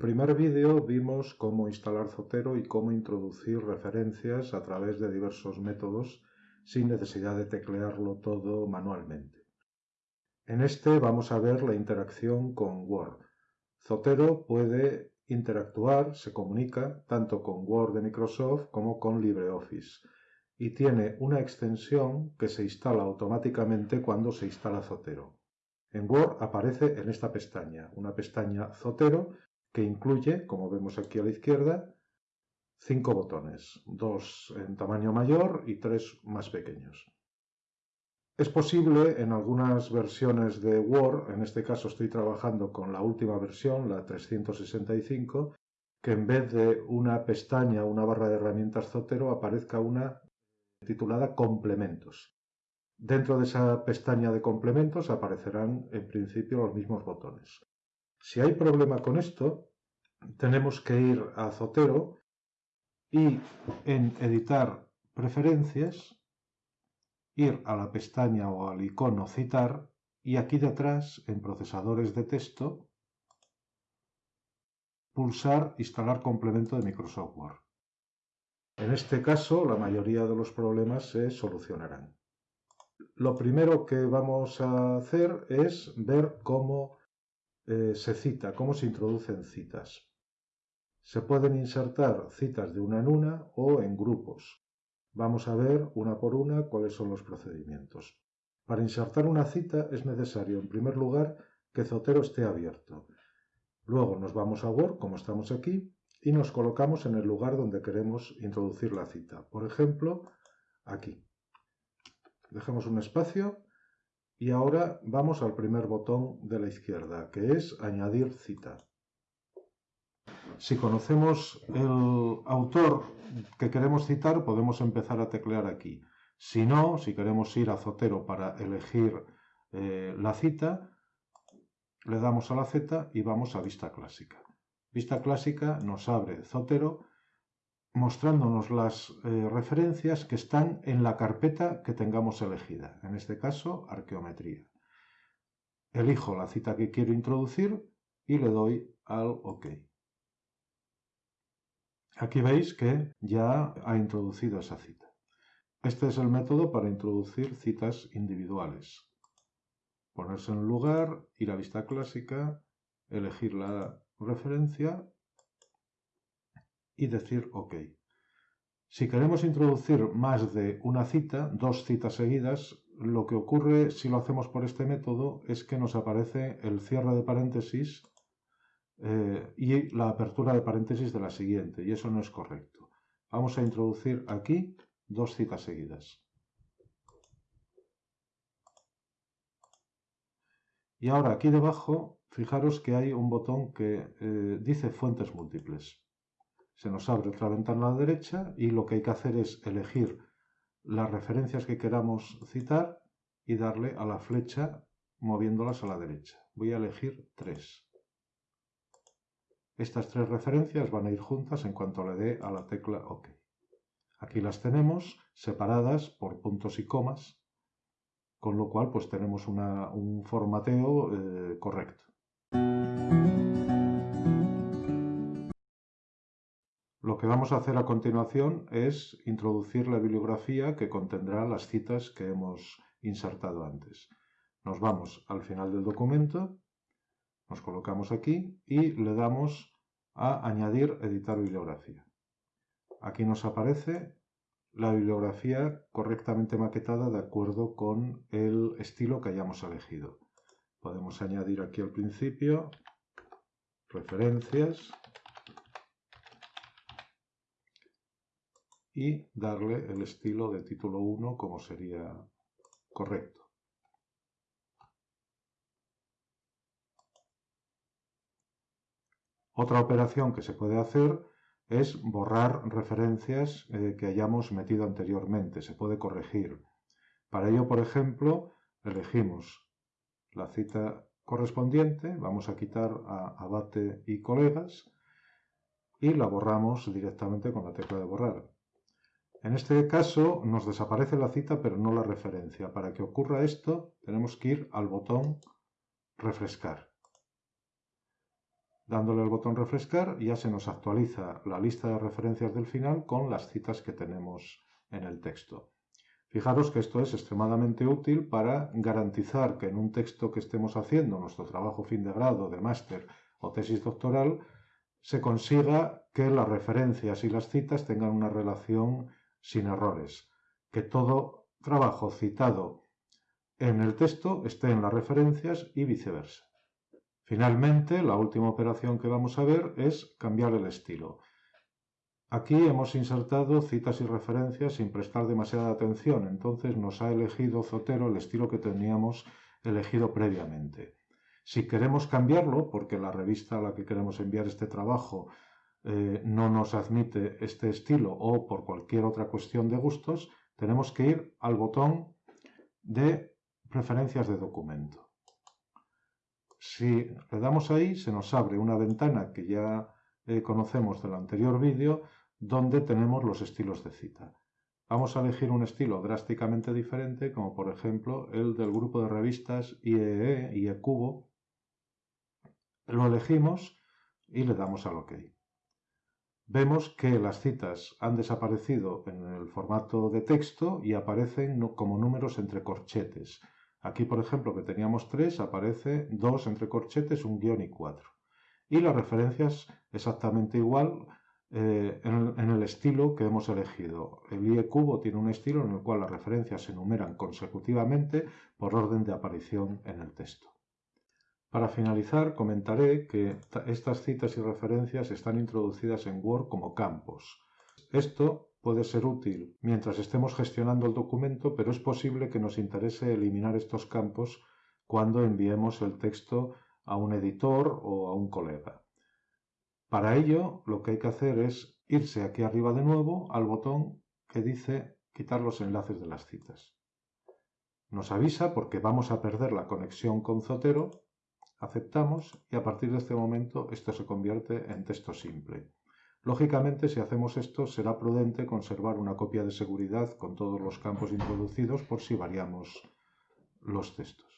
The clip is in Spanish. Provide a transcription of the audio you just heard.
primer vídeo vimos cómo instalar Zotero y cómo introducir referencias a través de diversos métodos sin necesidad de teclearlo todo manualmente. En este vamos a ver la interacción con Word. Zotero puede interactuar, se comunica tanto con Word de Microsoft como con LibreOffice y tiene una extensión que se instala automáticamente cuando se instala Zotero. En Word aparece en esta pestaña, una pestaña Zotero que incluye, como vemos aquí a la izquierda, cinco botones, dos en tamaño mayor y tres más pequeños. Es posible en algunas versiones de Word, en este caso estoy trabajando con la última versión, la 365, que en vez de una pestaña, una barra de herramientas Zotero, aparezca una titulada Complementos. Dentro de esa pestaña de complementos aparecerán en principio los mismos botones. Si hay problema con esto, tenemos que ir a Zotero y en editar preferencias, ir a la pestaña o al icono citar y aquí detrás en procesadores de texto pulsar instalar complemento de Microsoft Word. En este caso la mayoría de los problemas se solucionarán. Lo primero que vamos a hacer es ver cómo eh, se cita, cómo se introducen citas. Se pueden insertar citas de una en una o en grupos. Vamos a ver una por una cuáles son los procedimientos. Para insertar una cita es necesario, en primer lugar, que Zotero esté abierto. Luego nos vamos a Word, como estamos aquí, y nos colocamos en el lugar donde queremos introducir la cita. Por ejemplo, aquí. Dejamos un espacio y ahora vamos al primer botón de la izquierda, que es Añadir cita. Si conocemos el autor que queremos citar, podemos empezar a teclear aquí. Si no, si queremos ir a Zotero para elegir eh, la cita, le damos a la Z y vamos a Vista Clásica. Vista Clásica nos abre Zotero mostrándonos las eh, referencias que están en la carpeta que tengamos elegida, en este caso arqueometría. Elijo la cita que quiero introducir y le doy al OK. Aquí veis que ya ha introducido esa cita. Este es el método para introducir citas individuales. Ponerse en lugar, ir a vista clásica, elegir la referencia y decir OK. Si queremos introducir más de una cita, dos citas seguidas, lo que ocurre si lo hacemos por este método es que nos aparece el cierre de paréntesis eh, y la apertura de paréntesis de la siguiente, y eso no es correcto. Vamos a introducir aquí dos citas seguidas. Y ahora aquí debajo, fijaros que hay un botón que eh, dice fuentes múltiples se nos abre otra ventana a la derecha y lo que hay que hacer es elegir las referencias que queramos citar y darle a la flecha moviéndolas a la derecha. Voy a elegir tres. Estas tres referencias van a ir juntas en cuanto le dé a la tecla OK. Aquí las tenemos separadas por puntos y comas, con lo cual pues tenemos un formateo eh, correcto. Lo que vamos a hacer a continuación es introducir la bibliografía que contendrá las citas que hemos insertado antes. Nos vamos al final del documento, nos colocamos aquí y le damos a añadir editar bibliografía. Aquí nos aparece la bibliografía correctamente maquetada de acuerdo con el estilo que hayamos elegido. Podemos añadir aquí al principio referencias y darle el estilo de título 1 como sería correcto. Otra operación que se puede hacer es borrar referencias eh, que hayamos metido anteriormente, se puede corregir. Para ello, por ejemplo, elegimos la cita correspondiente, vamos a quitar a abate y colegas y la borramos directamente con la tecla de borrar. En este caso nos desaparece la cita pero no la referencia. Para que ocurra esto tenemos que ir al botón refrescar. Dándole al botón refrescar ya se nos actualiza la lista de referencias del final con las citas que tenemos en el texto. Fijaros que esto es extremadamente útil para garantizar que en un texto que estemos haciendo, nuestro trabajo fin de grado, de máster o tesis doctoral, se consiga que las referencias y las citas tengan una relación sin errores, que todo trabajo citado en el texto esté en las referencias y viceversa. Finalmente, la última operación que vamos a ver es cambiar el estilo. Aquí hemos insertado citas y referencias sin prestar demasiada atención, entonces nos ha elegido Zotero el estilo que teníamos elegido previamente. Si queremos cambiarlo, porque la revista a la que queremos enviar este trabajo eh, no nos admite este estilo o por cualquier otra cuestión de gustos, tenemos que ir al botón de preferencias de documento. Si le damos ahí, se nos abre una ventana que ya eh, conocemos del anterior vídeo, donde tenemos los estilos de cita. Vamos a elegir un estilo drásticamente diferente, como por ejemplo el del grupo de revistas IEE, IECubo. Lo elegimos y le damos al OK. Vemos que las citas han desaparecido en el formato de texto y aparecen como números entre corchetes. Aquí, por ejemplo, que teníamos 3, aparece 2 entre corchetes, un guion y 4. Y las referencias exactamente igual eh, en, el, estilo que hemos elegido. El IE cubo tiene un estilo en el cual las referencias se enumeran consecutivamente por orden de aparición en el texto. Para finalizar, comentaré que estas citas y referencias están introducidas en Word como campos. Esto puede ser útil mientras estemos gestionando el documento, pero es posible que nos interese eliminar estos campos cuando enviemos el texto a un editor o a un colega. Para ello, lo que hay que hacer es irse aquí arriba de nuevo al botón que dice quitar los enlaces de las citas. Nos avisa porque vamos a perder la conexión con Zotero, aceptamos y a partir de este momento esto se convierte en texto simple. Lógicamente, si hacemos esto, será prudente conservar una copia de seguridad con todos los campos introducidos por si variamos los textos.